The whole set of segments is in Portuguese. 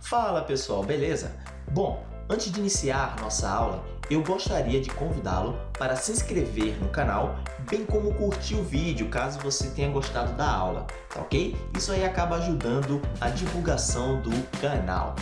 Fala pessoal, beleza? Bom, antes de iniciar nossa aula, eu gostaria de convidá-lo para se inscrever no canal, bem como curtir o vídeo caso você tenha gostado da aula, tá ok? Isso aí acaba ajudando a divulgação do canal,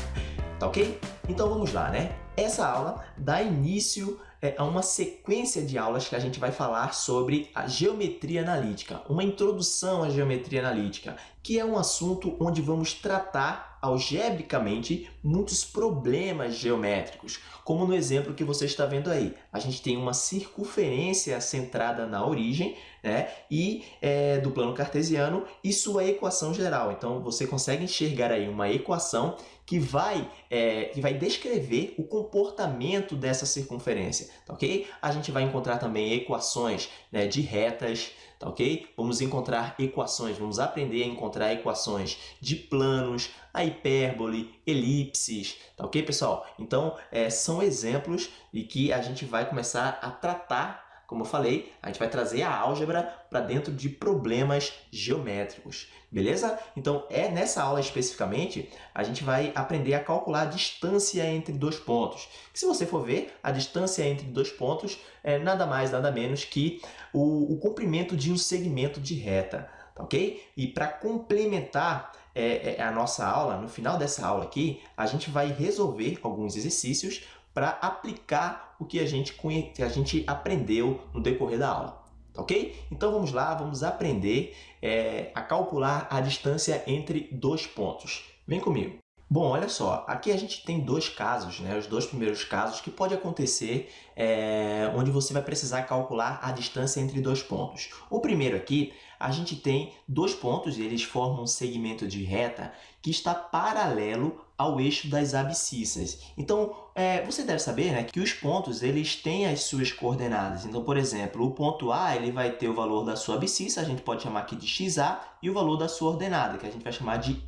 tá ok? Então vamos lá, né? Essa aula dá início é, a uma sequência de aulas que a gente vai falar sobre a geometria analítica, uma introdução à geometria analítica, que é um assunto onde vamos tratar algebricamente muitos problemas geométricos, como no exemplo que você está vendo aí. A gente tem uma circunferência centrada na origem né, e é, do plano cartesiano e sua equação geral. Então você consegue enxergar aí uma equação que vai, é, que vai descrever o comportamento dessa circunferência, tá ok? A gente vai encontrar também equações né, de retas, tá ok? Vamos encontrar equações, vamos aprender a encontrar equações de planos, a hipérbole, elipses, tá ok, pessoal? Então, é, são exemplos e que a gente vai começar a tratar como eu falei, a gente vai trazer a álgebra para dentro de problemas geométricos, beleza? Então, é nessa aula especificamente, a gente vai aprender a calcular a distância entre dois pontos. Se você for ver, a distância entre dois pontos é nada mais, nada menos que o, o comprimento de um segmento de reta, tá ok? E para complementar é, é, a nossa aula, no final dessa aula aqui, a gente vai resolver alguns exercícios para aplicar o que a gente, que a gente aprendeu no decorrer da aula. Tá ok? Então vamos lá, vamos aprender é, a calcular a distância entre dois pontos. Vem comigo. Bom, olha só, aqui a gente tem dois casos, né? os dois primeiros casos que pode acontecer é, onde você vai precisar calcular a distância entre dois pontos. O primeiro aqui, a gente tem dois pontos, eles formam um segmento de reta que está paralelo ao eixo das abscissas. Então, é, você deve saber né, que os pontos eles têm as suas coordenadas. Então, por exemplo, o ponto A ele vai ter o valor da sua abscissa, a gente pode chamar aqui de XA, e o valor da sua ordenada, que a gente vai chamar de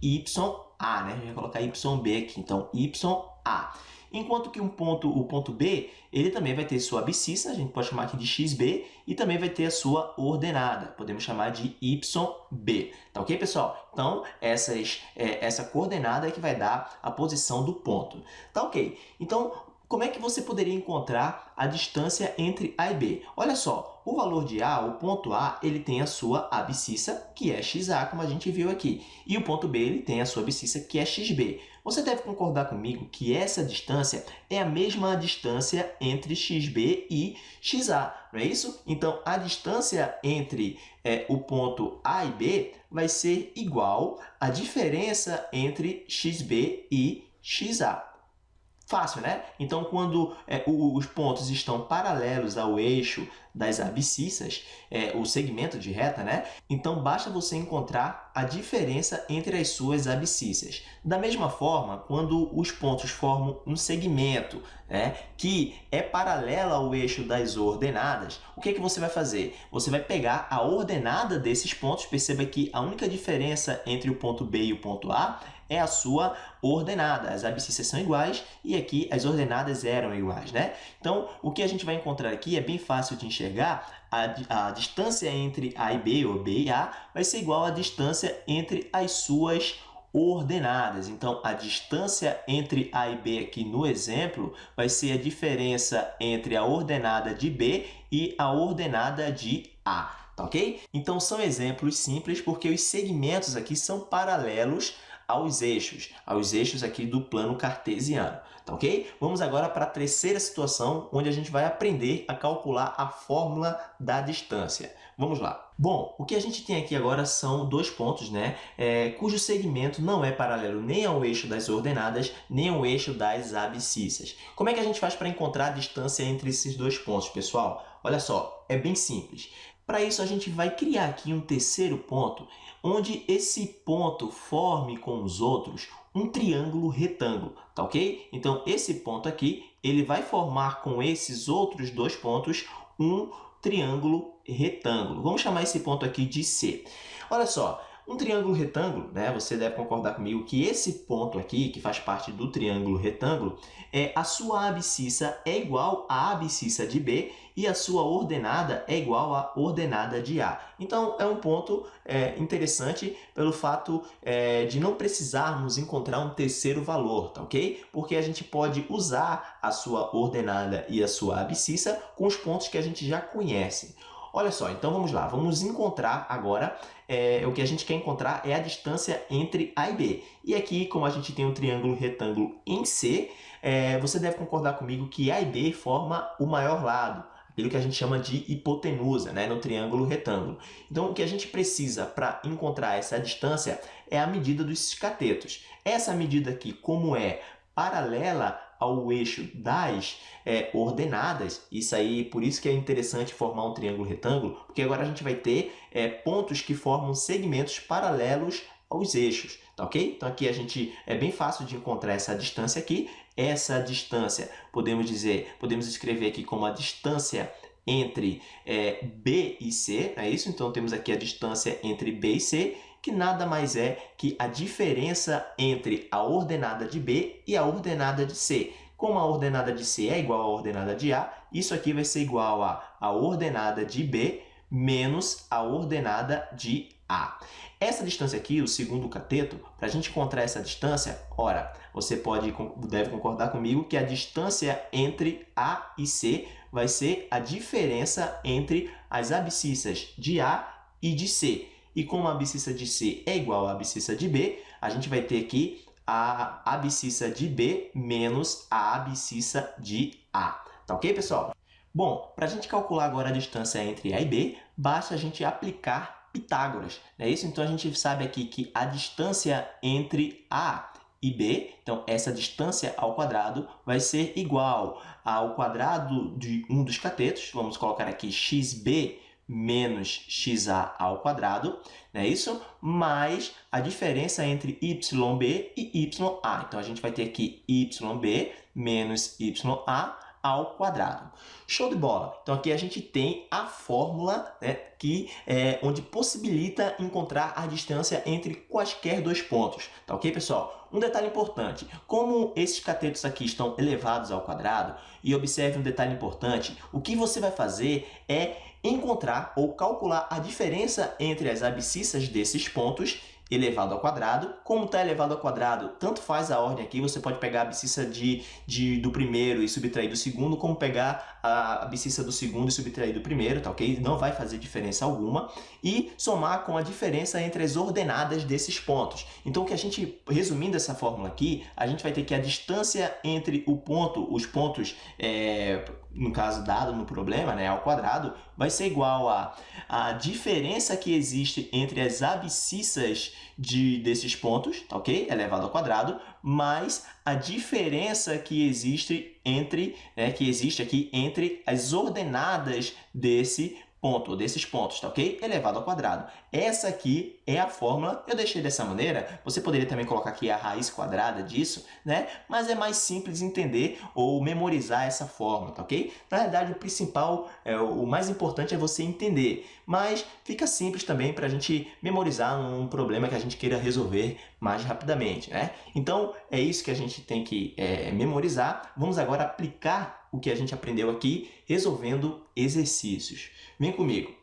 YA. Né? A gente vai colocar YB aqui, então YA. Enquanto que um ponto, o ponto B, ele também vai ter sua abscissa, a gente pode chamar aqui de xb, e também vai ter a sua ordenada, podemos chamar de yb. Tá ok, pessoal? Então, essas, é, essa coordenada é que vai dar a posição do ponto. Tá ok? Então, como é que você poderia encontrar a distância entre A e B? Olha só, o valor de A, o ponto A, ele tem a sua abscissa, que é XA, como a gente viu aqui. E o ponto B, ele tem a sua abscissa, que é XB. Você deve concordar comigo que essa distância é a mesma distância entre XB e XA, não é isso? Então, a distância entre é, o ponto A e B vai ser igual à diferença entre XB e XA. Fácil, né? Então, quando é, os pontos estão paralelos ao eixo das abscissas, é, o segmento de reta, né? Então, basta você encontrar a diferença entre as suas abscissas. Da mesma forma, quando os pontos formam um segmento né, que é paralelo ao eixo das ordenadas, o que, é que você vai fazer? Você vai pegar a ordenada desses pontos, perceba que a única diferença entre o ponto B e o ponto A é a sua ordenada. As abscissas são iguais e aqui as ordenadas eram iguais, né? Então, o que a gente vai encontrar aqui é bem fácil de enxergar. A, a distância entre A e B, ou B e A, vai ser igual à distância entre as suas ordenadas. Então, a distância entre A e B aqui no exemplo vai ser a diferença entre a ordenada de B e a ordenada de A, tá ok? Então, são exemplos simples porque os segmentos aqui são paralelos aos eixos, aos eixos aqui do plano cartesiano, tá ok? Vamos agora para a terceira situação, onde a gente vai aprender a calcular a fórmula da distância. Vamos lá. Bom, o que a gente tem aqui agora são dois pontos, né? É, cujo segmento não é paralelo nem ao eixo das ordenadas, nem ao eixo das abscissas. Como é que a gente faz para encontrar a distância entre esses dois pontos, pessoal? Olha só, é bem simples. Para isso, a gente vai criar aqui um terceiro ponto, onde esse ponto forme com os outros um triângulo retângulo, tá ok? Então, esse ponto aqui, ele vai formar com esses outros dois pontos um triângulo retângulo. Vamos chamar esse ponto aqui de C. Olha só, Um triângulo retângulo, né, você deve concordar comigo que esse ponto aqui, que faz parte do triângulo retângulo, é a sua abscissa é igual à abscissa de B e a sua ordenada é igual à ordenada de A. Então, é um ponto é, interessante pelo fato é, de não precisarmos encontrar um terceiro valor, tá ok? Porque a gente pode usar a sua ordenada e a sua abscissa com os pontos que a gente já conhece. Olha só, então vamos lá, vamos encontrar agora, é, o que a gente quer encontrar é a distância entre A e B. E aqui, como a gente tem um triângulo retângulo em C, é, você deve concordar comigo que A e B forma o maior lado, aquilo que a gente chama de hipotenusa, né, no triângulo retângulo. Então, o que a gente precisa para encontrar essa distância é a medida dos catetos. Essa medida aqui, como é paralela ao eixo das é, ordenadas, isso aí, por isso que é interessante formar um triângulo retângulo, porque agora a gente vai ter é, pontos que formam segmentos paralelos aos eixos, tá ok? Então aqui a gente é bem fácil de encontrar essa distância aqui. Essa distância, podemos dizer, podemos escrever aqui como a distância entre é, B e C, é isso? Então temos aqui a distância entre B e C, que nada mais é que a diferença entre a ordenada de B e a ordenada de C. Como a ordenada de C é igual à ordenada de A, isso aqui vai ser igual a a ordenada de B menos a ordenada de A. Essa distância aqui, o segundo cateto, para a gente encontrar essa distância, ora, você pode, deve concordar comigo que a distância entre A e C vai ser a diferença entre as abscissas de A e de C. E como a abscissa de C é igual à abscissa de B, a gente vai ter aqui a abscissa de B menos a abscissa de A. Tá ok, pessoal? Bom, para a gente calcular agora a distância entre A e B, basta a gente aplicar Pitágoras. Não é isso? Então, a gente sabe aqui que a distância entre A e B, então essa distância ao quadrado vai ser igual ao quadrado de um dos catetos, vamos colocar aqui xb menos xa ao quadrado, não é isso? Mais a diferença entre yb e ya. Então, a gente vai ter aqui yb menos ya ao quadrado. Show de bola! Então, aqui a gente tem a fórmula né, que, é, onde possibilita encontrar a distância entre quaisquer dois pontos. Tá ok, pessoal? Um detalhe importante, como esses catetos aqui estão elevados ao quadrado, e observe um detalhe importante, o que você vai fazer é encontrar ou calcular a diferença entre as abscissas desses pontos elevado ao quadrado. Como está elevado ao quadrado, tanto faz a ordem aqui, você pode pegar a abscissa de, de, do primeiro e subtrair do segundo, como pegar a abscissa do segundo e subtrair do primeiro, tá ok? Não vai fazer diferença alguma. E somar com a diferença entre as ordenadas desses pontos. Então, o que a gente, resumindo essa fórmula aqui, a gente vai ter que a distância entre o ponto, os pontos, é, no caso dado no problema, né, ao quadrado, vai ser igual a a diferença que existe entre as abscissas de, desses pontos, tá ok? Elevado ao quadrado, mais a diferença que existe entre, né, que existe aqui entre as ordenadas desse ponto, desses pontos, tá ok? Elevado ao quadrado. Essa aqui é a fórmula, eu deixei dessa maneira, você poderia também colocar aqui a raiz quadrada disso, né? Mas é mais simples entender ou memorizar essa fórmula, tá ok? Na verdade, o principal, é, o mais importante é você entender, mas fica simples também para a gente memorizar um problema que a gente queira resolver mais rapidamente, né? Então, é isso que a gente tem que é, memorizar. Vamos agora aplicar o que a gente aprendeu aqui, resolvendo exercícios. Vem comigo.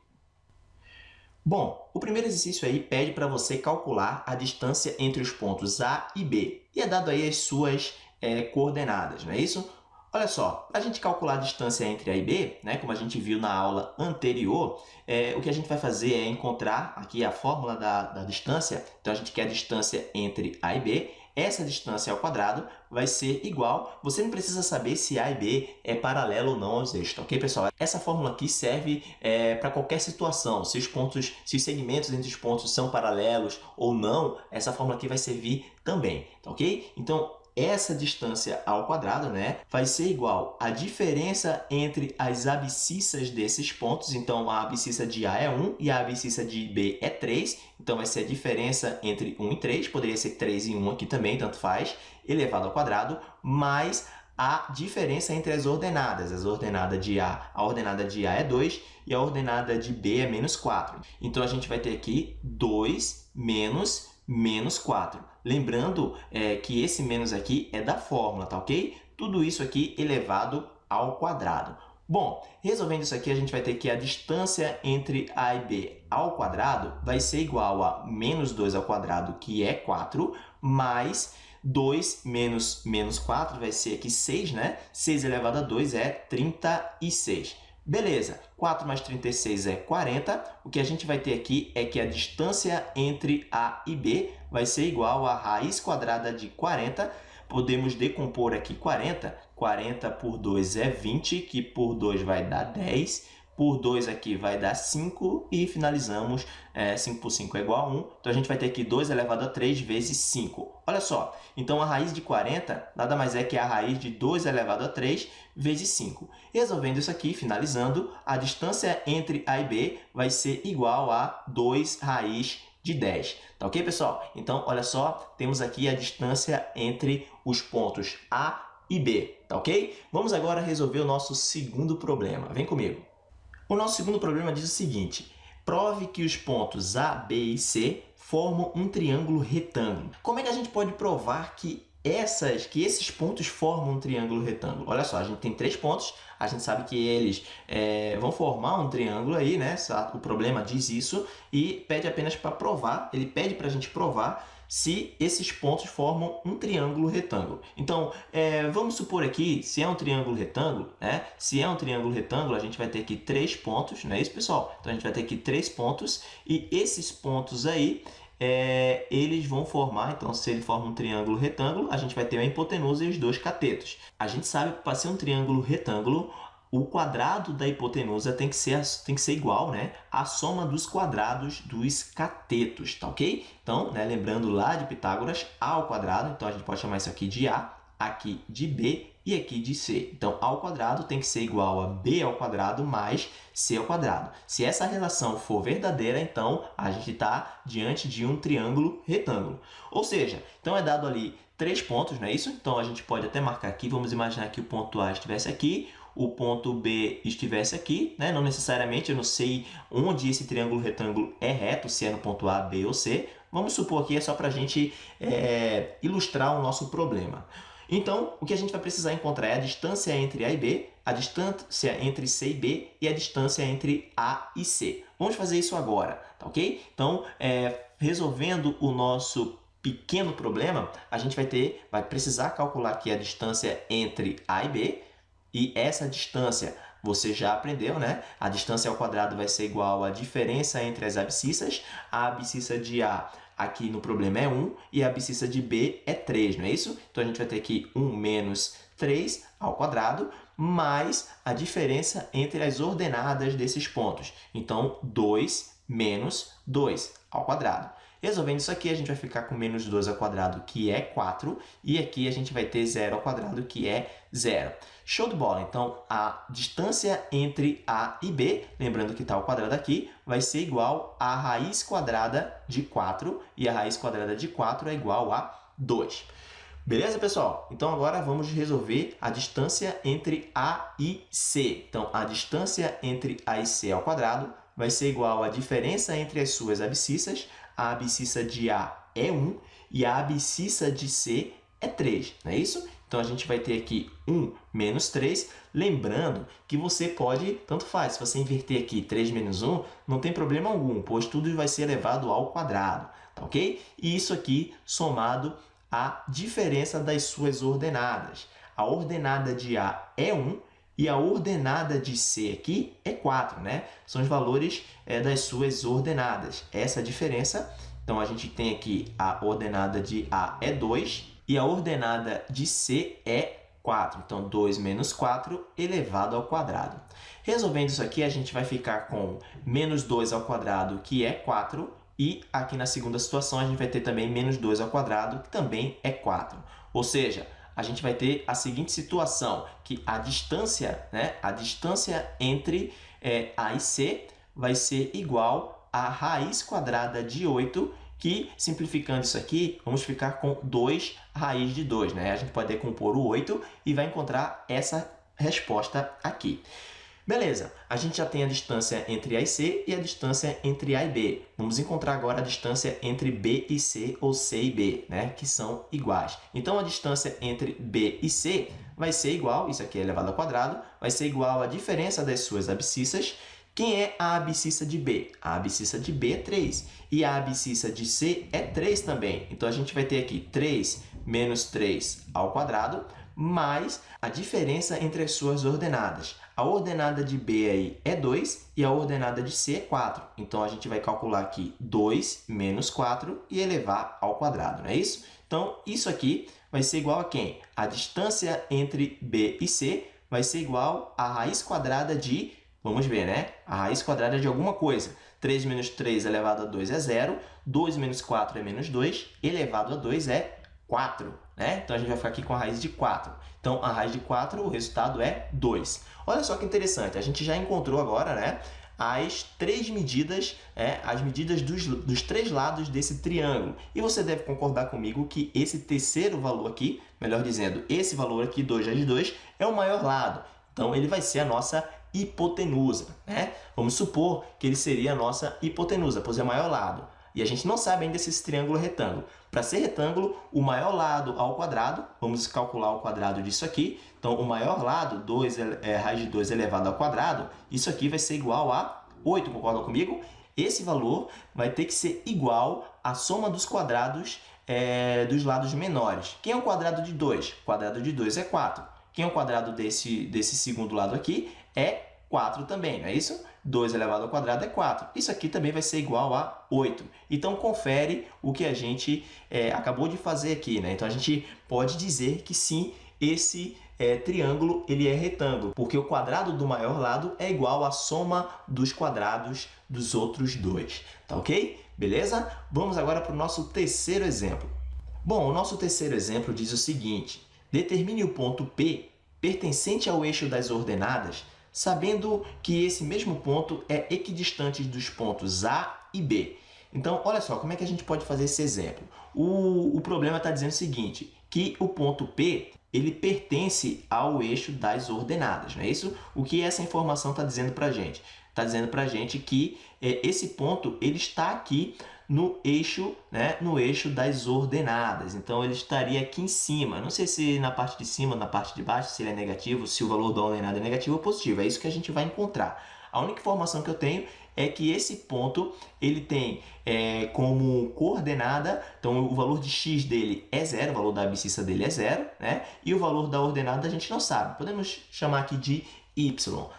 Bom, o primeiro exercício aí pede para você calcular a distância entre os pontos A e B. E é dado aí as suas é, coordenadas, não é isso? Olha só, para a gente calcular a distância entre A e B, né, como a gente viu na aula anterior, é, o que a gente vai fazer é encontrar aqui a fórmula da, da distância. Então, a gente quer a distância entre A e B. Essa distância ao quadrado vai ser igual. Você não precisa saber se A e B é paralelo ou não aos eixos, tá ok, pessoal? Essa fórmula aqui serve é, para qualquer situação. Se os pontos, se os segmentos entre os pontos são paralelos ou não, essa fórmula aqui vai servir também, tá ok? Então, essa distância ao quadrado né, vai ser igual à diferença entre as abscissas desses pontos. Então, a abscissa de A é 1 e a abscissa de B é 3. Então, vai ser a diferença entre 1 e 3. Poderia ser 3 e 1 aqui também, tanto faz, elevado ao quadrado, mais a diferença entre as ordenadas. As ordenadas de A, a ordenada de A é 2 e a ordenada de B é menos 4. Então, a gente vai ter aqui 2 menos menos 4. Lembrando é, que esse menos aqui é da fórmula, tá ok? Tudo isso aqui elevado ao quadrado. Bom, resolvendo isso aqui, a gente vai ter que a distância entre A e B ao quadrado vai ser igual a menos 2 ao quadrado, que é 4, mais 2 menos menos 4 vai ser aqui 6, né? 6 elevado a 2 é 36. Beleza, 4 mais 36 é 40. O que a gente vai ter aqui é que a distância entre A e B vai ser igual a raiz quadrada de 40 Podemos decompor aqui 40. 40 por 2 é 20, que por 2 vai dar 10. Por 2 aqui vai dar 5 e finalizamos, é, 5 por 5 é igual a 1. Então, a gente vai ter aqui 2 elevado a 3 vezes 5. Olha só, então a raiz de 40 nada mais é que a raiz de 2 elevado a 3 vezes 5. Resolvendo isso aqui, finalizando, a distância entre A e B vai ser igual a 2 raiz de 10. Tá ok, pessoal? Então, olha só, temos aqui a distância entre os pontos A e B, tá ok? Vamos agora resolver o nosso segundo problema. Vem comigo. O nosso segundo problema diz o seguinte, prove que os pontos A, B e C formam um triângulo retângulo. Como é que a gente pode provar que essas, que esses pontos formam um triângulo retângulo. Olha só, a gente tem três pontos, a gente sabe que eles é, vão formar um triângulo aí, né? O problema diz isso e pede apenas para provar, ele pede para a gente provar se esses pontos formam um triângulo retângulo. Então, é, vamos supor aqui, se é um triângulo retângulo, né? Se é um triângulo retângulo, a gente vai ter aqui três pontos, não é isso, pessoal? Então, a gente vai ter aqui três pontos e esses pontos aí, é, eles vão formar, então se ele forma um triângulo retângulo, a gente vai ter a hipotenusa e os dois catetos. A gente sabe que para ser um triângulo retângulo, o quadrado da hipotenusa tem que ser, tem que ser igual né, à soma dos quadrados dos catetos, tá ok? Então, né, lembrando lá de Pitágoras, A ao quadrado, então a gente pode chamar isso aqui de A, aqui de B e aqui de C. Então, A ao quadrado tem que ser igual a B ao quadrado mais C ao quadrado. Se essa relação for verdadeira, então a gente está diante de um triângulo retângulo. Ou seja, então é dado ali três pontos, não é isso? Então, a gente pode até marcar aqui, vamos imaginar que o ponto A estivesse aqui, o ponto B estivesse aqui, né? não necessariamente, eu não sei onde esse triângulo retângulo é reto, se é no ponto A, B ou C. Vamos supor que é só para a gente é, ilustrar o nosso problema. Então, o que a gente vai precisar encontrar é a distância entre A e B, a distância entre C e B e a distância entre A e C. Vamos fazer isso agora, tá ok? Então, é, resolvendo o nosso pequeno problema, a gente vai ter, vai precisar calcular aqui a distância entre A e B, e essa distância você já aprendeu, né? A distância ao quadrado vai ser igual à diferença entre as abscissas. A abscissa de A aqui no problema é 1 e a abscissa de B é 3, não é isso? Então, a gente vai ter aqui 1 menos 3 ao quadrado, mais a diferença entre as ordenadas desses pontos. Então, 2 menos 2 ao quadrado. Resolvendo isso aqui, a gente vai ficar com menos 2 ao quadrado, que é 4, e aqui a gente vai ter zero ao quadrado, que é zero. Show de bola! Então, a distância entre A e B, lembrando que está ao quadrado aqui, vai ser igual a raiz quadrada de 4, e a raiz quadrada de 4 é igual a 2. Beleza, pessoal? Então, agora vamos resolver a distância entre A e C. Então, a distância entre A e C ao quadrado vai ser igual à diferença entre as suas abscissas. A abscissa de A é 1 e a abscissa de C é 3, não é isso? Então, a gente vai ter aqui 1 menos 3. Lembrando que você pode, tanto faz, se você inverter aqui 3 menos 1, não tem problema algum, pois tudo vai ser elevado ao quadrado, tá ok? E isso aqui somado à diferença das suas ordenadas. A ordenada de A é 1 e a ordenada de C aqui é 4, né? São os valores é, das suas ordenadas. Essa é a diferença. Então, a gente tem aqui a ordenada de A é 2 e a ordenada de C é 4. Então, 2 menos 4 elevado ao quadrado. Resolvendo isso aqui, a gente vai ficar com menos 2 ao quadrado, que é 4, e aqui na segunda situação, a gente vai ter também menos 2 ao quadrado, que também é 4. Ou seja, a gente vai ter a seguinte situação, que a distância, né, a distância entre é, A e C vai ser igual a raiz quadrada de 8 que, simplificando isso aqui, vamos ficar com 2 raiz de 2. Né? A gente pode decompor o 8 e vai encontrar essa resposta aqui. Beleza, a gente já tem a distância entre A e C e a distância entre A e B. Vamos encontrar agora a distância entre B e C, ou C e B, né? que são iguais. Então, a distância entre B e C vai ser igual, isso aqui é elevado ao quadrado, vai ser igual à diferença das suas abscissas. Quem é a abscissa de B? A abscissa de B é 3. E a abscissa de C é 3 também. Então, a gente vai ter aqui 3 menos 3 ao quadrado, mais a diferença entre as suas ordenadas. A ordenada de B aí é 2 e a ordenada de C é 4. Então, a gente vai calcular aqui 2 menos 4 e elevar ao quadrado, não é isso? Então, isso aqui vai ser igual a quem? A distância entre B e C vai ser igual à raiz quadrada de, vamos ver, né? A raiz quadrada de alguma coisa. 3 menos 3 elevado a 2 é 0, 2 menos 4 é menos 2, elevado a 2 é 4. Né? Então, a gente vai ficar aqui com a raiz de 4. Então, a raiz de 4, o resultado é 2. Olha só que interessante, a gente já encontrou agora né, as três medidas, é, as medidas dos, dos três lados desse triângulo. E você deve concordar comigo que esse terceiro valor aqui, melhor dizendo, esse valor aqui, 2 vezes 2, é o maior lado. Então, ele vai ser a nossa hipotenusa. Né? Vamos supor que ele seria a nossa hipotenusa, pois é o maior lado. E a gente não sabe ainda se esse triângulo é retângulo. Para ser retângulo, o maior lado ao quadrado, vamos calcular o quadrado disso aqui. Então, o maior lado, 2, é, raiz de 2 elevado ao quadrado, isso aqui vai ser igual a 8, concordam comigo? Esse valor vai ter que ser igual à soma dos quadrados é, dos lados menores. Quem é o quadrado de 2? O quadrado de 2 é 4. Quem é o quadrado desse, desse segundo lado aqui? É 4 também, não é isso? 2 elevado ao quadrado é 4. Isso aqui também vai ser igual a 8. Então, confere o que a gente é, acabou de fazer aqui. Né? Então, a gente pode dizer que sim, esse é, triângulo ele é retângulo, porque o quadrado do maior lado é igual à soma dos quadrados dos outros dois. Tá ok? Beleza? Vamos agora para o nosso terceiro exemplo. Bom, o nosso terceiro exemplo diz o seguinte. Determine o ponto P pertencente ao eixo das ordenadas sabendo que esse mesmo ponto é equidistante dos pontos A e B. Então, olha só, como é que a gente pode fazer esse exemplo? O, o problema está dizendo o seguinte, que o ponto P ele pertence ao eixo das ordenadas, não é isso? O que essa informação está dizendo para a gente? Está dizendo para a gente que é, esse ponto ele está aqui no eixo, né, no eixo das ordenadas. Então, ele estaria aqui em cima. Não sei se na parte de cima, na parte de baixo, se ele é negativo, se o valor da ordenada é negativo ou positivo. É isso que a gente vai encontrar. A única informação que eu tenho é que esse ponto ele tem é, como coordenada, então o valor de x dele é zero, o valor da abscissa dele é zero, né? e o valor da ordenada a gente não sabe. Podemos chamar aqui de y,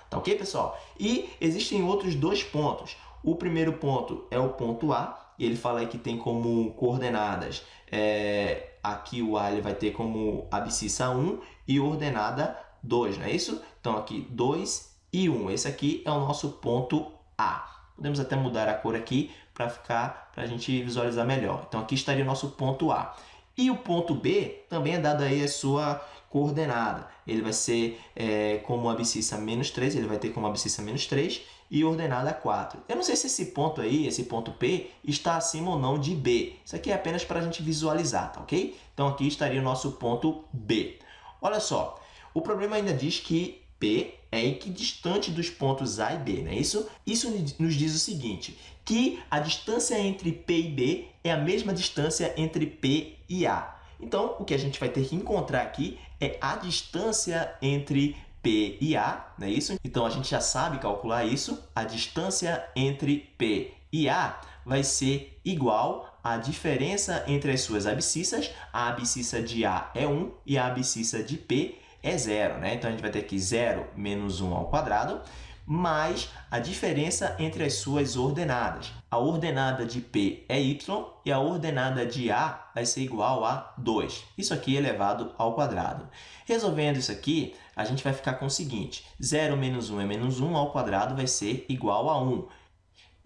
tá ok, pessoal? E existem outros dois pontos. O primeiro ponto é o ponto A, e ele fala aí que tem como coordenadas, é, aqui o A ele vai ter como abscissa 1 e ordenada 2, não é isso? Então, aqui 2 e 1. Esse aqui é o nosso ponto A. Podemos até mudar a cor aqui para ficar para a gente visualizar melhor. Então, aqui estaria o nosso ponto A. E o ponto B também é dado aí a sua coordenada. Ele vai ser é, como abscissa menos 3, ele vai ter como abscissa menos 3 e ordenada 4. Eu não sei se esse ponto aí, esse ponto P, está acima ou não de B. Isso aqui é apenas para a gente visualizar, tá ok? Então, aqui estaria o nosso ponto B. Olha só, o problema ainda diz que P é equidistante dos pontos A e B, não é isso? Isso nos diz o seguinte, que a distância entre P e B é a mesma distância entre P e A. Então, o que a gente vai ter que encontrar aqui é a distância entre P e A, não é isso? Então, a gente já sabe calcular isso. A distância entre P e A vai ser igual à diferença entre as suas abscissas. A abscissa de A é 1 e a abscissa de P é zero. Né? Então, a gente vai ter aqui 0 menos 1 ao quadrado mais a diferença entre as suas ordenadas. A ordenada de P é y e a ordenada de A vai ser igual a 2. Isso aqui é elevado ao quadrado. Resolvendo isso aqui, a gente vai ficar com o seguinte, 0 menos 1 é menos 1 ao quadrado vai ser igual a 1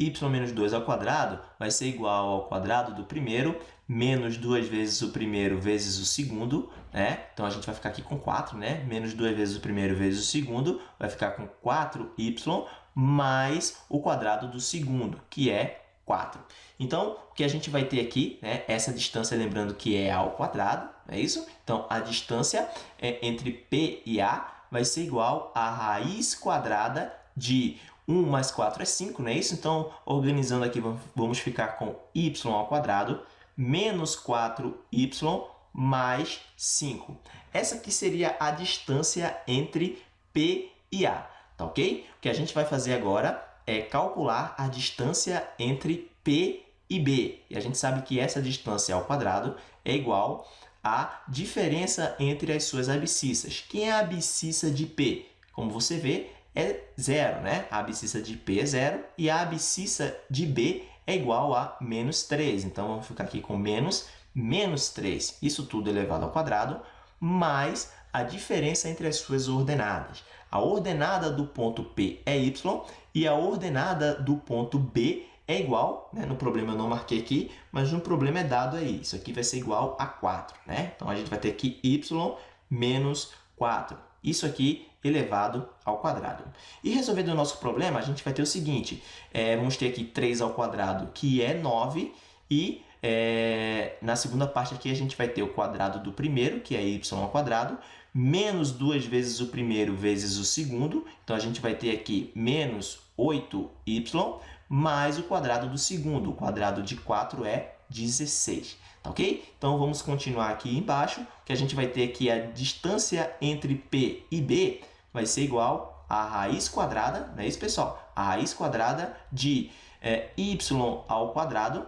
y menos 2 ao quadrado vai ser igual ao quadrado do primeiro, menos 2 vezes o primeiro vezes o segundo, né? Então, a gente vai ficar aqui com 4, né? Menos 2 vezes o primeiro vezes o segundo, vai ficar com 4y mais o quadrado do segundo, que é 4. Então, o que a gente vai ter aqui, né, essa distância, lembrando que é ao quadrado, é isso? Então, a distância é entre P e A vai ser igual a raiz quadrada de 1 mais 4 é 5, não é isso? Então, organizando aqui, vamos ficar com y ao quadrado menos 4y mais 5. Essa aqui seria a distância entre P e A, tá ok? O que a gente vai fazer agora é calcular a distância entre P e B. E a gente sabe que essa distância ao quadrado é igual à diferença entre as suas abscissas. Quem é a abscissa de P? Como você vê, é zero, né? A abscissa de P é zero e a abscissa de B é igual a menos 3. Então, vamos ficar aqui com menos, menos 3. Isso tudo elevado ao quadrado, mais a diferença entre as suas ordenadas. A ordenada do ponto P é y e a ordenada do ponto B é igual, né? no problema eu não marquei aqui, mas no problema é dado aí. Isso aqui vai ser igual a 4. Né? Então, a gente vai ter aqui y menos 4. Isso aqui elevado ao quadrado. E resolvendo o nosso problema, a gente vai ter o seguinte, é, vamos ter aqui 3 ao quadrado, que é 9, e é, na segunda parte aqui a gente vai ter o quadrado do primeiro, que é y ao quadrado, menos duas vezes o primeiro vezes o segundo, então a gente vai ter aqui menos 8y, mais o quadrado do segundo, o quadrado de 4 é 16, tá ok? Então, vamos continuar aqui embaixo, que a gente vai ter aqui a distância entre P e B vai ser igual a raiz quadrada, não é isso, pessoal? A raiz quadrada de é, y ao quadrado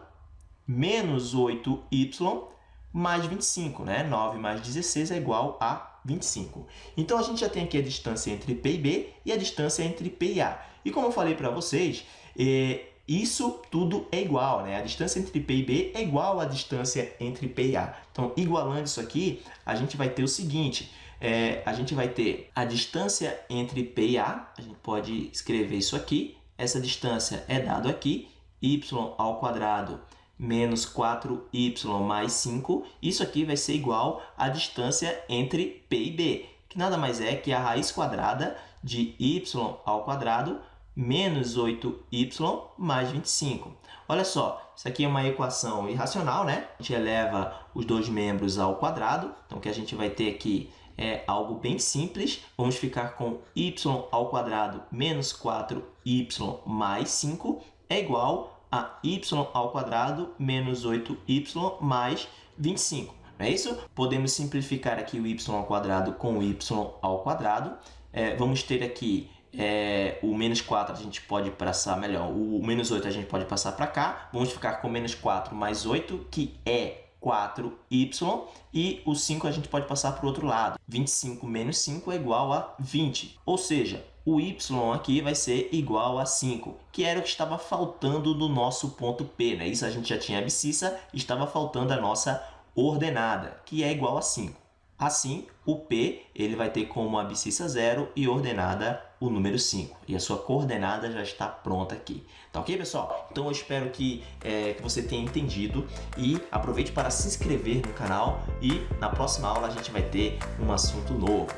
menos 8y mais 25, né? 9 mais 16 é igual a 25. Então, a gente já tem aqui a distância entre P e B e a distância entre P e A. E como eu falei para vocês, eh, isso tudo é igual, né? A distância entre P e B é igual à distância entre P e A. Então, igualando isso aqui, a gente vai ter o seguinte, é, a gente vai ter a distância entre P e A, a gente pode escrever isso aqui, essa distância é dado aqui, y ao quadrado menos 4y mais 5, isso aqui vai ser igual à distância entre P e B, que nada mais é que a raiz quadrada de y ao quadrado menos 8y mais 25. Olha só, isso aqui é uma equação irracional, né? A gente eleva os dois membros ao quadrado, então o que a gente vai ter aqui é algo bem simples. Vamos ficar com y ao quadrado menos 4y mais 5 é igual a y ao quadrado menos 8y mais 25. Não é isso? Podemos simplificar aqui o y ao quadrado com o y ao quadrado. É, vamos ter aqui é, o menos 4 a gente pode passar, melhor, o menos 8 a gente pode passar para cá. Vamos ficar com menos 4 mais 8, que é 4y, e o 5 a gente pode passar para o outro lado. 25 menos 5 é igual a 20, ou seja, o y aqui vai ser igual a 5, que era o que estava faltando do nosso ponto P. Né? Isso a gente já tinha abscissa, estava faltando a nossa ordenada, que é igual a 5. Assim, o P ele vai ter como abscissa 0 e ordenada o número 5. E a sua coordenada já está pronta aqui. Tá ok, pessoal? Então eu espero que, é, que você tenha entendido e aproveite para se inscrever no canal e na próxima aula a gente vai ter um assunto novo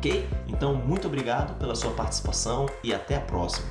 ok? Então, muito obrigado pela sua participação e até a próxima.